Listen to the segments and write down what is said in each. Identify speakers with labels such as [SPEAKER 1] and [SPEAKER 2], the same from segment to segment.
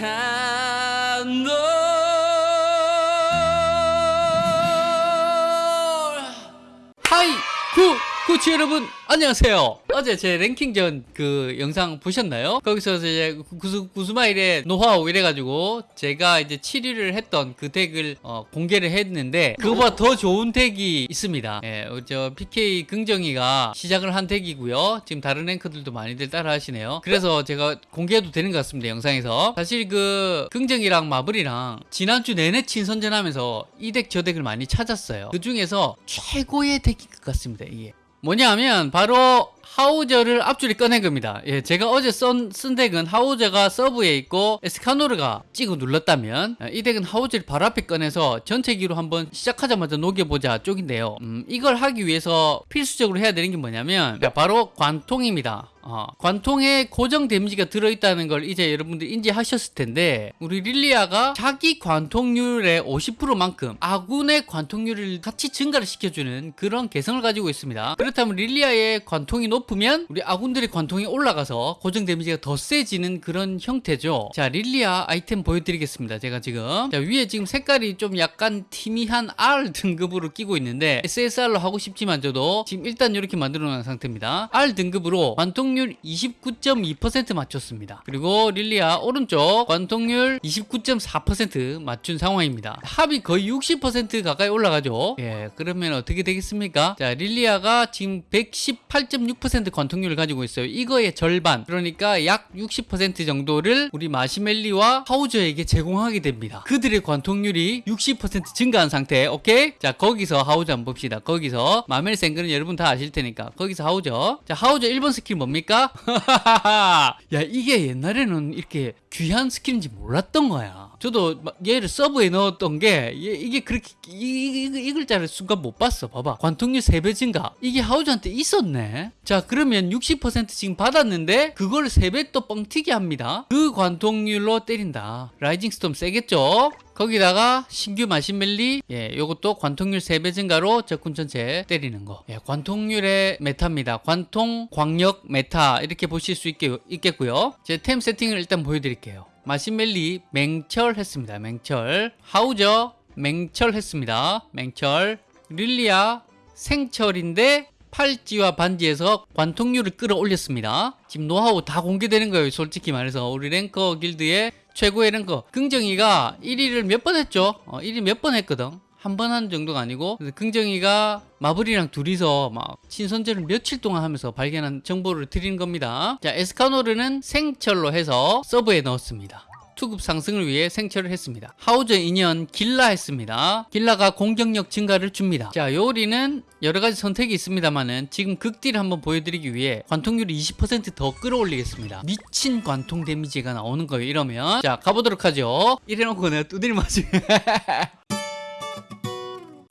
[SPEAKER 1] 약 구 구치 여러분 안녕하세요. 어제 제 랭킹전 그 영상 보셨나요? 거기서 이제 구수, 구스마일의 노하우 이래가지고 제가 이제 7위를 했던 그 덱을 어, 공개를 했는데 그거보다 더 좋은 덱이 있습니다. 예, 저 PK 긍정이가 시작을 한 덱이고요. 지금 다른 랭커들도 많이들 따라 하시네요. 그래서 제가 공개해도 되는 것 같습니다 영상에서. 사실 그 긍정이랑 마블이랑 지난주 내내 친선전하면서 이 덱 저 덱을 많이 찾았어요. 그 중에서 최고의 덱인 것 같습니다 이게 뭐냐면 바로 하우저를 앞줄에 꺼낸 겁니다. 예, 제가 어제 쓴, 쓴 덱은 하우저가 서브에 있고 에스카노르가 찍어 눌렀다면 이 덱은 하우저를 바로 앞에 꺼내서 전체기로 한번 시작하자마자 녹여보자 쪽인데요. 음, 이걸 하기 위해서 필수적으로 해야 되는 게 뭐냐면 바로 관통입니다. 어, 관통에 고정 데미지가 들어있다는 걸 이제 여러분들 인지하셨을 텐데 우리 릴리아가 자기 관통률의 50%만큼 아군의 관통률을 같이 증가를 시켜주는 그런 개성을 가지고 있습니다. 그렇다면 릴리아의 관통이 높으면 우리 아군들의 관통이 올라가서 고정 데미지가 더 세지는 그런 형태죠. 자 릴리아 아이템 보여드리겠습니다. 제가 지금 자 위에 지금 색깔이 좀 약간 티미한 R 등급으로 끼고 있는데 SSR로 하고 싶지만 저도 지금 일단 이렇게 만들어 놓은 상태입니다. R 등급으로 관통 관통률 29.2% 맞췄습니다. 그리고 릴리아 오른쪽 관통률 29.4% 맞춘 상황입니다. 합이 거의 60% 가까이 올라가죠. 예, 그러면 어떻게 되겠습니까? 자, 릴리아가 지금 118.6% 관통률을 가지고 있어요. 이거의 절반, 그러니까 약 60% 정도를 우리 마신멜리와 하우저에게 제공하게 됩니다. 그들의 관통률이 60% 증가한 상태, 오케이? 자, 거기서 하우저 한번 봅시다. 거기서 마멜 생글은 여러분 다 아실 테니까 거기서 하우저. 자, 하우저 1번 스킬 뭡니까? 야 이게 옛날에는 이렇게 귀한 스킬인지 몰랐던 거야. 저도 얘를 서브에 넣었던 게 이게 그렇게 이, 이, 이 글자를 순간 못 봤어. 봐봐. 관통률 3배 증가. 이게 하우저한테 있었네. 자 그러면 60% 지금 받았는데 그걸 3배 또 뻥튀기 합니다. 그 관통률로 때린다. Rising Storm 세겠죠? 거기다가 신규 마신멜리 예, 요것도 관통률 3배 증가로 적군 전체 때리는 거. 예, 관통률의 meta입니다. 관통 광역 meta 이렇게 보실 수 있게, 있겠고요. 제 템 세팅을 일단 보여드릴게요. 마신멜리 맹철했습니다. 맹철. 하우저 맹철했습니다. 맹철. 릴리아 생철인데 팔찌와 반지에서 관통률을 끌어올렸습니다. 지금 노하우 다 공개되는 거예요. 솔직히 말해서 우리 랭커 길드의 최고의 랭커 긍정이가 1위를 몇 번 했죠? 어, 1위 몇 번 했거든. 한 번 한 정도가 아니고 긍정이가 마블이랑 둘이서 막 친선전을 며칠 동안 하면서 발견한 정보를 드리는 겁니다. 자 에스카노르는 생철로 해서 서브에 넣었습니다. 투급 상승을 위해 생철을 했습니다. 하우저 인연 길라 했습니다. 길라가 공격력 증가를 줍니다. 자 요리는 여러 가지 선택이 있습니다만은 지금 극딜 한번 보여드리기 위해 관통률을 20%더 끌어올리겠습니다. 미친 관통 데미지가 나오는 거예요. 이러면 자 가보도록 하죠. 이래놓고 내가 두드리 맞으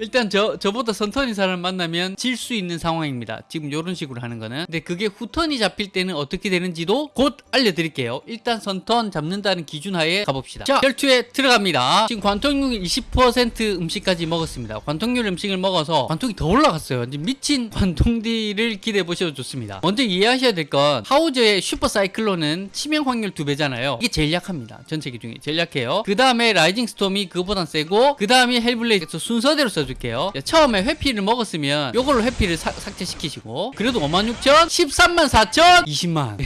[SPEAKER 1] 일단 저, 저보다 선턴인 사람을 만나면 질 수 있는 상황입니다. 지금 이런 식으로 하는 거는. 근데 그게 후턴이 잡힐 때는 어떻게 되는지도 곧 알려드릴게요. 일단 선턴 잡는다는 기준 하에 가봅시다. 자, 혈투에 들어갑니다. 지금 관통률 20% 음식까지 먹었습니다. 관통률 음식을 먹어서 관통이 더 올라갔어요. 미친 관통딜을 기대해 보셔도 좋습니다. 먼저 이해하셔야 될 건 하우저의 슈퍼 사이클론은 치명 확률 2배잖아요. 이게 제일 약합니다. 전체기 중에 제일 약해요. 그 다음에 Rising Storm이 그거보단 세고 그 다음에 Hell Blade 순서대로 써줘 보여줄게요. 처음에 회피를 먹었으면 요걸로 회피를 사, 삭제시키시고. 그래도 56,000 13만 4천 20만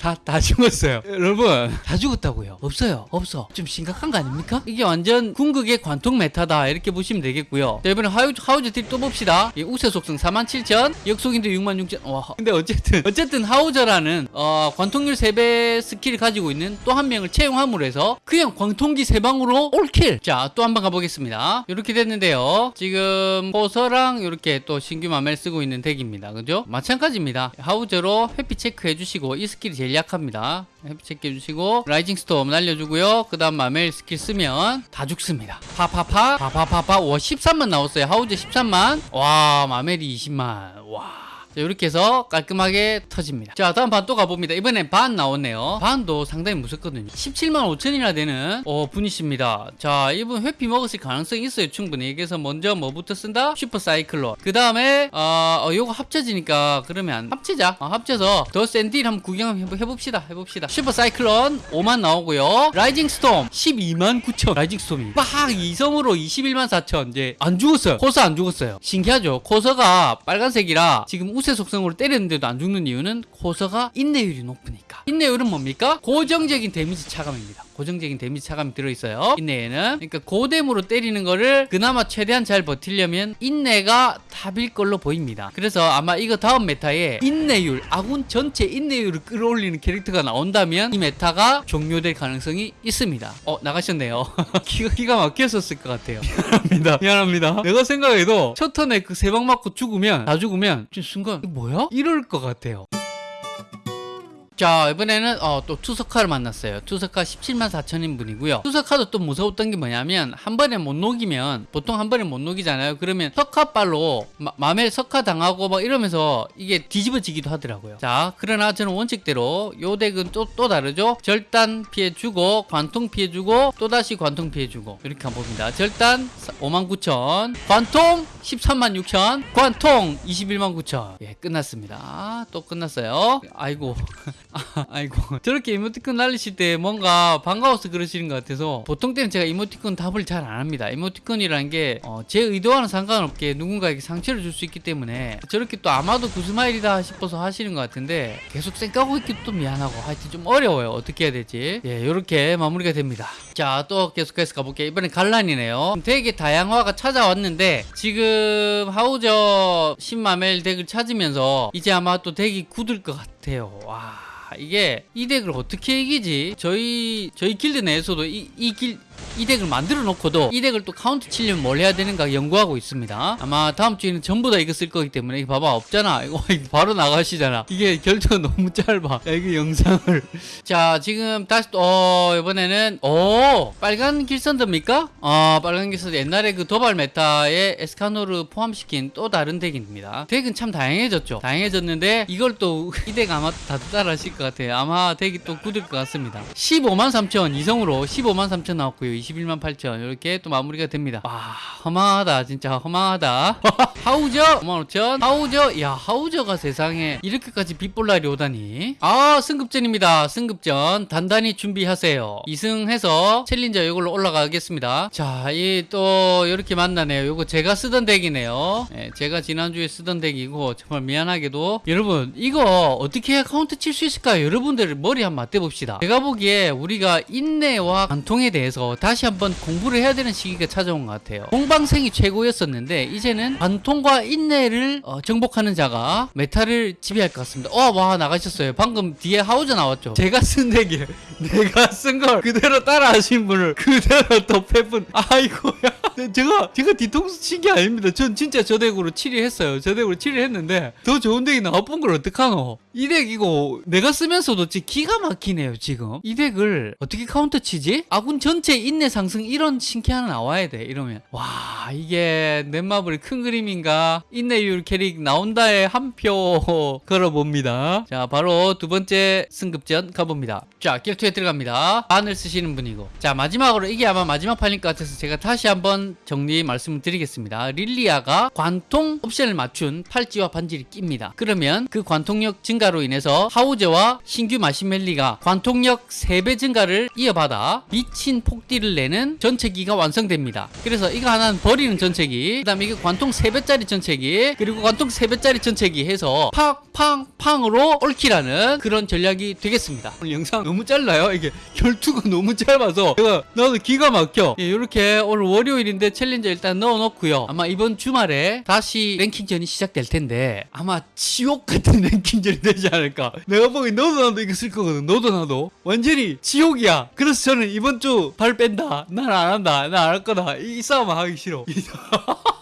[SPEAKER 1] 다, 다 죽었어요. 여러분, 다 죽었다고요. 없어요. 없어. 좀 심각한 거 아닙니까? 이게 완전 궁극의 관통 meta다. 이렇게 보시면 되겠고요. 자, 이번에 하우저, 하우저 딜 또 봅시다. 예, 우세 속성 47,000, 역속인데도 66,000. 와, 근데 어쨌든, 어쨌든 하우저라는, 어, 관통률 3배 스킬을 가지고 있는 또 한 명을 채용함으로 해서 그냥 관통기 3방으로 all kill. 자, 또 한 번 가보겠습니다. 이렇게 됐는데요. 지금 코서랑 이렇게 또 신규 마멜 쓰고 있는 덱입니다. 그죠? 마찬가지입니다. 하우저로 회피 체크해 주시고 이 스킬이 제일 제일 약합니다. 체크 해주시고 Rising Storm 날려주고요. 그 다음 마멜 스킬 쓰면 다 죽습니다. 파파파 파파파파. 와 13만 나왔어요. 하우저 13만. 와 마멜이 20만. 와 자, 이렇게 해서 깔끔하게 터집니다. 자, 다음 반 또 가봅니다. 이번엔 반 나왔네요. 반도 상당히 무섭거든요. 17만 5천이나 되는 어, 분이십니다. 자, 이분 회피 먹었을 가능성이 있어요. 충분히. 그래서 먼저 뭐부터 쓴다? 슈퍼 사이클론. 그 다음에 어, 어, 요거 합쳐지니까 그러면 합치자. 어, 합쳐서 더 센 딜 한번 구경 한번 해봅시다. 해봅시다. 슈퍼 사이클론 5만 나오고요. Rising Storm 12만 9천. Rising Storm이 빡 이성으로 21만 4천. 이제 안 죽었어요. 코서 안 죽었어요. 신기하죠. 코서가 빨간색이라 지금 우세 속성으로 때렸는데도 안 죽는 이유는 코서가 인내율이 높으니까. 인내율은 뭡니까? 고정적인 데미지 차감입니다. 고정적인 데미지 차감이 들어있어요. 인내에는. 그러니까 고뎀으로 때리는 거를 그나마 최대한 잘 버티려면 인내가 답일 걸로 보입니다. 그래서 아마 이거 다음 meta에 인내율, 아군 전체 인내율을 끌어올리는 캐릭터가 나온다면 이 meta가 종료될 가능성이 있습니다. 어, 나가셨네요. 기가, 기가 막혔었을 것 같아요. 미안합니다. 미안합니다. 내가 생각해도 첫 턴에 그 세 방 맞고 죽으면, 다 죽으면, 좀 순간, 이거 뭐야? 이럴 것 같아요. 자 이번에는 어, 또 투석카를 만났어요. 투석카 17만 4천인 분이고요. 투석카도 또 무서웠던 게 뭐냐면 한 번에 못 녹이면 보통 한 번에 못 녹이잖아요. 그러면 마, 맘에 석카 당하고 막 이러면서 이게 뒤집어지기도 하더라고요. 자 그러나 저는 원칙대로 요 덱은 또, 또 다르죠? 절단 피해주고 관통 피해주고 또다시 관통 피해주고 이렇게 한번 봅니다. 절단 5만 9천 관통 13만 6천 관통 21만 9천. 예 끝났습니다. 또 끝났어요. 아이고 아, 아이고 저렇게 이모티콘 날리실 때 뭔가 반가워서 그러시는 것 같아서 보통 때는 제가 이모티콘 답을 잘 안 합니다. 이모티콘이라는 게제 의도와는 상관없게 누군가에게 상처를 줄 수 있기 때문에 저렇게 또 아마도 구스마일이다 싶어서 하시는 것 같은데 계속 쌩까고 있기도 또 미안하고 하여튼 좀 어려워요. 어떻게 해야 될지. 예 이렇게 마무리가 됩니다. 자 또 계속해서 가볼게요. 이번엔 갈란이네요. 되게 다양화가 찾아왔는데 지금 하우저 신마멜 덱을 찾으면서 이제 아마 또 덱이 굳을 것 같아요 와 이게 이 덱을 어떻게 이기지? 저희 저희 길드 내에서도 이 이 길 이 덱을 만들어 놓고도 이 덱을 또 카운터 치려면 뭘 해야 되는가 연구하고 있습니다. 아마 다음 주에는 전부 다 이거 쓸 거기 때문에 이거 봐봐 없잖아. 이거 바로 나가시잖아. 이게 결투가 너무 짧아. 야, 이거 영상을. 자 지금 다시 또 어, 이번에는 오 빨간 길선더입니까? 아 빨간 길선더 옛날에 그 도발 meta에 에스카노를 포함시킨 또 다른 덱입니다. 덱은 참 다양해졌죠. 다양해졌는데 이걸 또 이 덱 아마 다들 따라 하실 것 같아요. 아마 덱이 또 굳을 것 같습니다. 15만 3천 이성으로 15만 3천 나왔고요. 21만 8천 이렇게 또 마무리가 됩니다. 와 허망하다 진짜 허망하다. 하우저 5만 5천 하우저 야 하우저가 세상에 이렇게까지 빗볼날이 오다니. 아 승급전입니다. 승급전 단단히 준비하세요. 2승해서 챌린저 이걸로 올라가겠습니다. 자, 이 또 이렇게 만나네요. 요거 제가 쓰던 덱이네요. 예, 제가 지난주에 쓰던 덱이고 정말 미안하게도 여러분 이거 어떻게 카운터 칠 수 있을까요? 여러분들 머리 한번 맞대 봅시다. 제가 보기에 우리가 인내와 관통에 대해서 다시 한번 공부를 해야 되는 시기가 찾아온 것 같아요. 공방생이 최고였었는데 이제는 관통 과 인내를 어, 정복하는 자가 meta를 지배할 것 같습니다. 어, 와 나가셨어요. 방금 뒤에 하우저 나왔죠. 제가 쓴 덱이에요. 내가 쓴 걸 그대로 따라하신 분을 그대로 또 패분. 아이고야. 제가 제가 뒤통수 친 게 아닙니다. 전 진짜 저 덱으로 7위 했어요. 저 덱으로 7위 했는데 더 좋은 덱이 나와본 걸 어떡하노? 이 덱 이거 내가 쓰면서도 진짜 기가 막히네요 지금. 이 덱을 어떻게 카운터 치지? 아군 전체 인내 상승 이런 신캐 하나 나와야 돼 이러면 와 이게 넷마블의 큰 그림인가? 인내율 캐릭 나온다에 한 표 걸어봅니다. 자 바로 두 번째 승급전 가봅니다. 자 결투에 들어갑니다. 반을 쓰시는 분이고 자 마지막으로 이게 아마 마지막 판일 것 같아서 제가 다시 한번 정리 말씀을 드리겠습니다. 릴리아가 관통 옵션을 맞춘 팔찌와 반지를 낍니다. 그러면 그 관통력 증가 로 인해서 하우저와 신규 마멜이가 관통력 3배 증가를 이어받아 미친 폭딜을 내는 전체기가 완성됩니다. 그래서 이거 하나는 버리는 전체기, 그 다음에 이게 관통 3배짜리 전체기, 그리고 관통 3배짜리 전체기 해서 팡팡팡으로 올킬하는 그런 전략이 되겠습니다. 오늘 영상 너무 짧나요? 이게 결투가 너무 짧아서 제가 나도 기가 막혀. 예, 이렇게 오늘 월요일인데 challenger 일단 넣어놓고요. 아마 이번 주말에 다시 랭킹전이 시작될 텐데 아마 지옥 같은 랭킹전이 되지 않을까. 내가 보기 너도 나도 이거 쓸 거거든. 너도 나도 완전히 지옥이야. 그래서 저는 이번 주 발 뺀다. 난 안 한다. 난 안 할 거다. 이 싸움 하기 싫어.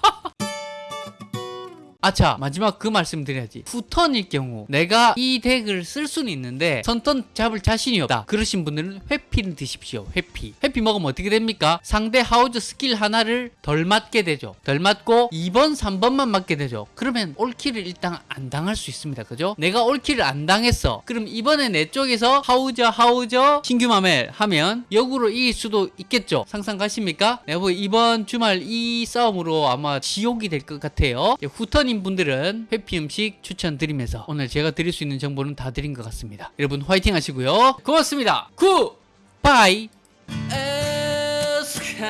[SPEAKER 1] 아차 마지막 그 말씀 드려야지. 후턴일 경우 내가 이 덱을 쓸 수는 있는데 선턴 잡을 자신이 없다. 그러신 분들은 회피를 드십시오. 회피. 회피 먹으면 어떻게 됩니까? 상대 하우저 스킬 하나를 덜 맞게 되죠. 덜 맞고 2번 3번만 맞게 되죠. 그러면 올킬을 일단 안 당할 수 있습니다. 그죠? 내가 올킬을 안 당했어. 그럼 이번에 내 쪽에서 하우저 하우저 신규 마멜 하면 역으로 이길 수도 있겠죠. 상상 가십니까? 내가 뭐 이번 주말 이 싸움으로 아마 지옥이 될 것 같아요. 이제 후 턴인 분들은 회피 음식 추천드리면서 오늘 제가 드릴 수 있는 정보는 다 드린 것 같습니다. 여러분 화이팅 하시고요. 고맙습니다. Good bye. 에스카노